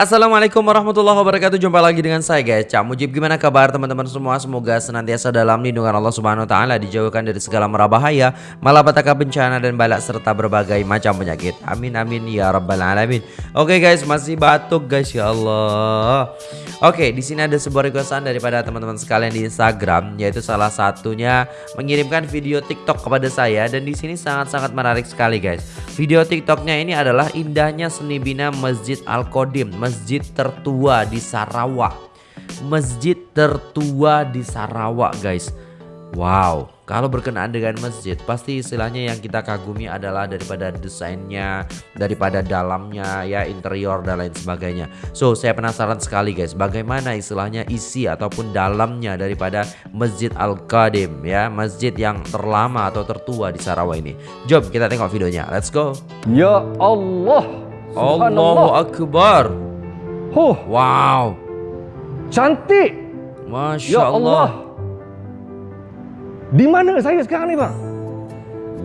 Assalamualaikum warahmatullahi wabarakatuh. Jumpa lagi dengan saya guys Cak Mujib. Gimana kabar teman-teman semua? Semoga senantiasa dalam lindungan Allah subhanahu wa ta'ala Dijauhkan dari segala merabahaya Malapetaka bencana dan balak Serta berbagai macam penyakit. Amin amin ya rabbal alamin. Oke guys masih batuk guys ya Allah. Oke di sini ada sebuah requestan Daripada teman-teman sekalian di Instagram Yaitu salah satunya Mengirimkan video tiktok kepada saya Dan di sini sangat-sangat menarik sekali guys. Video tiktoknya ini adalah Indahnya seni bina Masjid Al-Qadim masjid tertua di Sarawak. Masjid tertua di Sarawak, guys. Wow, kalau berkenaan dengan masjid, pasti istilahnya yang kita kagumi adalah daripada desainnya, daripada dalamnya, ya interior dan lain sebagainya. So, saya penasaran sekali guys, bagaimana istilahnya isi ataupun dalamnya daripada Masjid Al-Qadim ya, masjid yang terlama atau tertua di Sarawak ini. Jom kita tengok videonya. Let's go. Ya Allah. Allahu Akbar. Huh, wow. Cantik. Masya ya Allah. Allah. Di mana saya sekarang ni, Bang?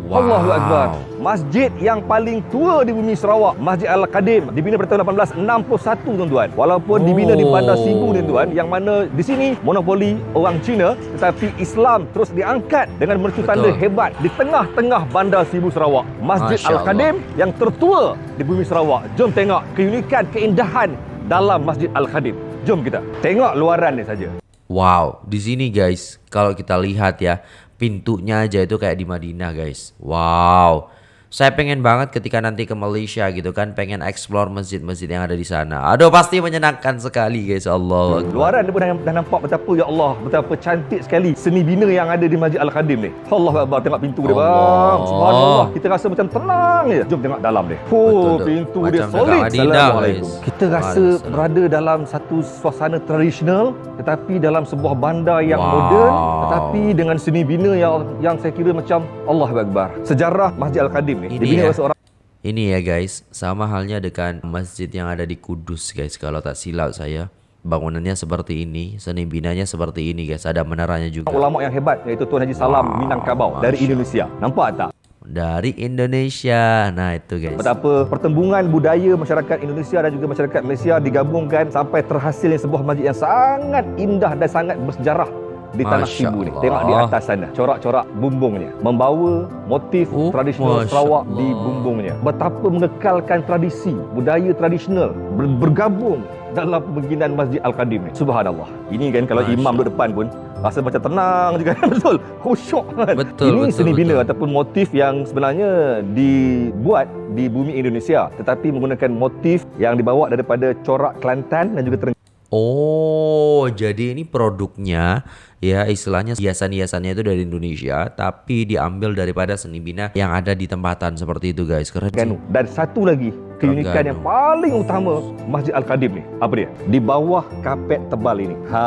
Wow. Allahu Akbar. Masjid yang paling tua di bumi Sarawak, Masjid Al-Qadim, dibina pada tahun 1861, tuan-tuan. Walaupun oh. dibina di Bandar Sibu, tuan-tuan, yang mana di sini monopoli orang Cina, tetapi Islam terus diangkat dengan mercu tanda hebat di tengah-tengah Bandar Sibu Sarawak. Masjid Al-Qadim yang tertua di bumi Sarawak. Jom tengok keunikan, keindahan dalam Masjid Al-Khadim. Jom kita tengok luaran ni saja. Wow, di sini guys, kalau kita lihat ya, pintunya aja itu kayak di Madinah guys. Wow. Saya pengen banget ketika nanti ke Malaysia gitu kan pengen explore masjid-masjid yang ada di sana. Aduh pasti menyenangkan sekali guys Allah. Luaran dia pun dah, dah nampak betapa ya Allah betapa cantik sekali seni bina yang ada di Masjid Al-Khadim ni. Allah Akbar tengok pintu dia bang. Subhanallah kita rasa macam tenang je. Jom tengok dalam dia. Oh pintu macam dia solid. Assalamualaikum. Kita rasa berada dalam satu suasana tradisional tetapi dalam sebuah bandar yang wow. moden tetapi dengan seni bina yang yang saya kira macam Allah Akbar. Sejarah Masjid Al-Khadim ni. Ini ya. Seorang... Ini ya guys, sama halnya dengan masjid yang ada di Kudus guys. Kalau tak silap saya, bangunannya seperti ini, seni binanya seperti ini guys. Ada menaranya juga. Ulama yang hebat yaitu Tuan Haji Salam wow, Minangkabau dari Indonesia. Nampak tak? Dari Indonesia. Nah, itu guys. Betapa pertembungan budaya masyarakat Indonesia dan juga masyarakat Malaysia digabungkan sampai terhasilnya sebuah masjid yang sangat indah dan sangat bersejarah di tanah Sibu ni. Tengok di atas sana, corak-corak bumbungnya. Membawa motif oh, tradisional Masya Sarawak Allah. di bumbungnya. Betapa mengekalkan tradisi, budaya tradisional ber bergabung dalam pembangunan Masjid Al-Qadim ni. Subhanallah. Ini kan kalau Masya imam duduk depan pun rasa macam tenang juga betul. Khusyuk kan. Betul, Ini betul, seni bina betul. ataupun motif yang sebenarnya dibuat di bumi Indonesia tetapi menggunakan motif yang dibawa daripada corak Kelantan dan juga Terengganu. Oh, jadi ini produknya ya istilahnya hiasan-hiasannya itu dari Indonesia tapi diambil daripada seni bina yang ada di tempatan seperti itu guys. Keren sih. Dan satu lagi keunikan yang paling utama Masjid Al-Qadim ni. Apa dia? Di bawah kapet tebal ini. Ha,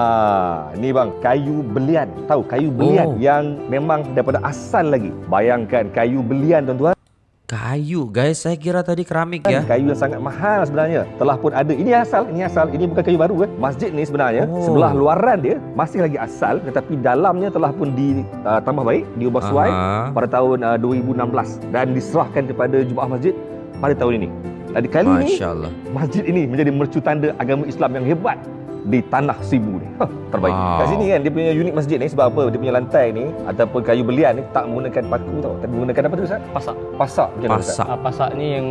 ni bang, kayu belian. Tahu kayu belian oh. yang memang daripada asal lagi. Bayangkan kayu belian tuan-tuan. Kayu guys, saya kira tadi keramik ya. Kayu yang sangat mahal sebenarnya. Telah pun ada. Ini asal, ini asal. Ini bukan kayu baru kan. Masjid ni sebenarnya oh. sebelah luaran dia masih lagi asal tetapi dalamnya telah pun ditambah uh, baik, diubah suai uh-huh. pada tahun uh, 2016 dan diserahkan kepada Jumaah Masjid pada tahun ini. Jadi kali ini masjid ini menjadi mercu tanda agama Islam yang hebat di tanah Sibu ni. Huh, terbaik. Wow. Kat sini kan dia punya unit masjid ni sebab apa? Dia punya lantai ni ataupun kayu belian ni tak menggunakan paku tau. Tapi menggunakan apa tu Ustaz? Pasak. Pasak macam mana Ustaz? Ah, pasak ni yang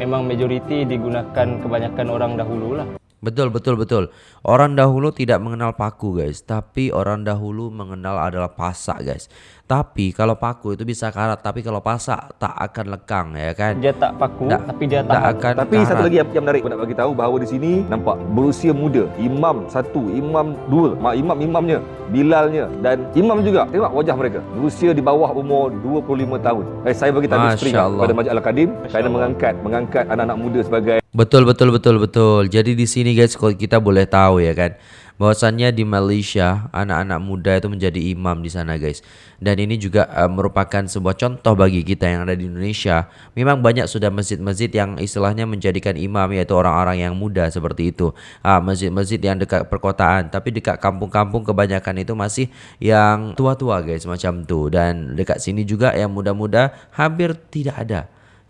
memang majoriti digunakan kebanyakan orang dahulu lah. Betul betul betul. Orang dahulu tidak mengenal paku guys, tapi orang dahulu mengenal adalah pasak guys. Tapi kalau paku itu bisa karat, tapi kalau pasak tak akan lekang ya kan. Dia tak paku, da, tapi dia tak akan. Tapi karat. satu lagi yang menarik nak bagi tahu bahawa di sini nampak berusia muda. Imam satu, imam dua, mak imam imamnya, Bilalnya dan imam juga. Tengok wajah mereka. Berusia di bawah umur 25 tahun. Eh, saya bagi spring kepada Masjid Al-Qadim kerana mengangkat mengangkat anak-anak muda sebagai Betul betul betul betul. Jadi di sini guys kita boleh tahu ya kan bahwasannya di Malaysia anak-anak muda itu menjadi imam di sana guys. Dan ini juga uh, merupakan sebuah contoh bagi kita yang ada di Indonesia. Memang banyak sudah masjid-masjid yang istilahnya menjadikan imam yaitu orang-orang yang muda seperti itu. Ah masjid-masjid yang dekat perkotaan tapi dekat kampung-kampung kebanyakan itu masih yang tua-tua guys macam tu dan dekat sini juga yang muda-muda hampir tidak ada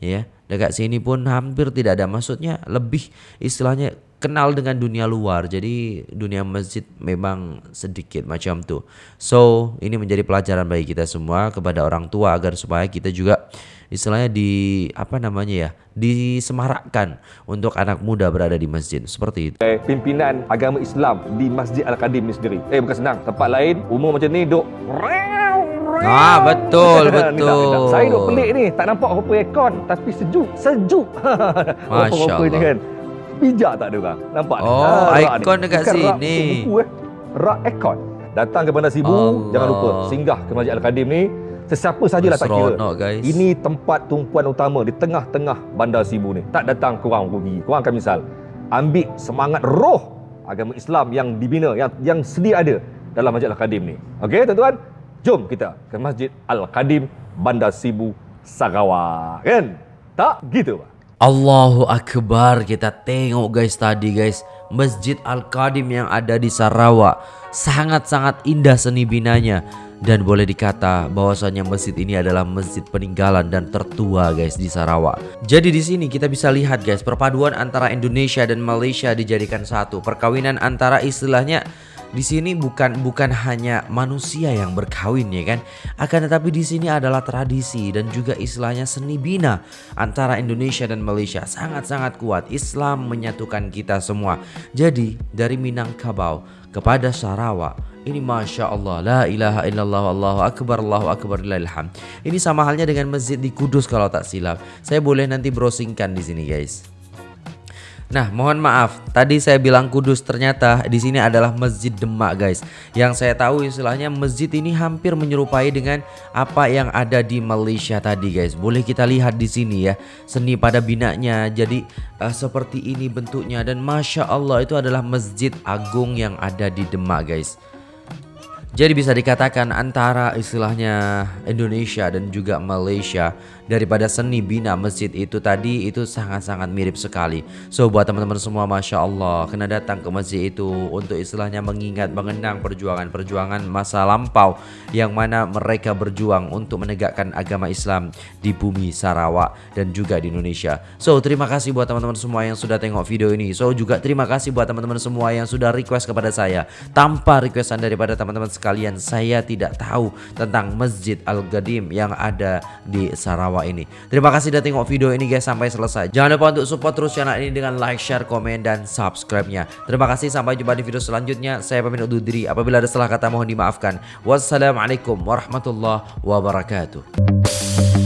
ya dekat sini pun hampir tidak ada. Maksudnya lebih istilahnya kenal dengan dunia luar. Jadi dunia masjid memang sedikit macam tuh so ini menjadi pelajaran bagi kita semua kepada orang tua agar supaya kita juga istilahnya di apa namanya ya disemarakkan untuk anak muda berada di masjid. Seperti itu. Eh, pimpinan agama Islam di Masjid Al-Qadim ni sendiri. Eh bukan senang. Tempat lain umur macam ni duk Ah, betul, betul. minta. Saya duk pelik ni, tak nampak apa aircon tapi sejuk, sejuk. Masya Rupa-rupa ni Allah. kan. Bijak tak ada orang? Nampak ni? Oh, Ah, rak ni. aircon dekat Bukan rak sini. untuk buku eh. Rak aircon. Datang ke Bandar Sibu, Allah. jangan lupa singgah ke Masjid Al-Qadim ni. Sesiapa sajalah tak kira. Seronok, guys. Ini tempat tumpuan utama di tengah-tengah Bandar Sibu ni. Tak datang korang rugi. Korang akan misal ambil semangat roh agama Islam yang dibina yang yang sedia ada dalam Masjid Al-Qadim ni. Okey, tuan-tuan? Jom kita ke Masjid Al-Qadim Bandar Sibu Sarawak. Kan? Tak gitu, Pak. Allahu Akbar kita tengok guys tadi guys Masjid Al-Qadim yang ada di Sarawak sangat-sangat indah seni binanya dan boleh dikata bahwasanya masjid ini adalah masjid peninggalan dan tertua guys di Sarawak. Jadi di sini kita bisa lihat guys perpaduan antara Indonesia dan Malaysia dijadikan satu. Perkawinan antara istilahnya di sini bukan bukan hanya manusia yang berkawin ya kan, akan tetapi di sini adalah tradisi dan juga istilahnya seni bina antara Indonesia dan Malaysia sangat-sangat kuat. Islam menyatukan kita semua. Jadi dari Minangkabau kepada Sarawak ini Masya Allah La ilaha illallah Allahu Akbar Allahu Akbar Ilham Ini sama halnya dengan masjid di Kudus kalau tak silap Saya boleh nanti browsingkan di sini guys Nah, mohon maaf, tadi saya bilang Kudus ternyata di sini adalah Masjid Demak, guys. Yang saya tahu istilahnya masjid ini hampir menyerupai dengan apa yang ada di Malaysia tadi, guys. Boleh kita lihat di sini ya, seni pada binanya. Jadi eh, seperti ini bentuknya dan masya Allah itu adalah Masjid Agung yang ada di Demak, guys. Jadi bisa dikatakan antara istilahnya Indonesia dan juga Malaysia daripada seni bina masjid itu tadi itu sangat-sangat mirip sekali. So buat teman-teman semua Masya Allah kena datang ke masjid itu untuk istilahnya mengingat mengenang perjuangan-perjuangan masa lampau yang mana mereka berjuang untuk menegakkan agama Islam di bumi Sarawak dan juga di Indonesia. So terima kasih buat teman-teman semua yang sudah tengok video ini. So juga terima kasih buat teman-teman semua yang sudah request kepada saya. Tanpa requestan daripada teman-teman sekalian, saya tidak tahu tentang Masjid Al-Qadim yang ada di Sarawak ini. Terima kasih sudah tengok video ini guys sampai selesai. Jangan lupa untuk support terus channel ini dengan like, share, komen, dan subscribe-nya. Terima kasih sampai jumpa di video selanjutnya. Saya pamit undur diri. Apabila ada salah kata mohon dimaafkan. Wassalamualaikum warahmatullahi wabarakatuh.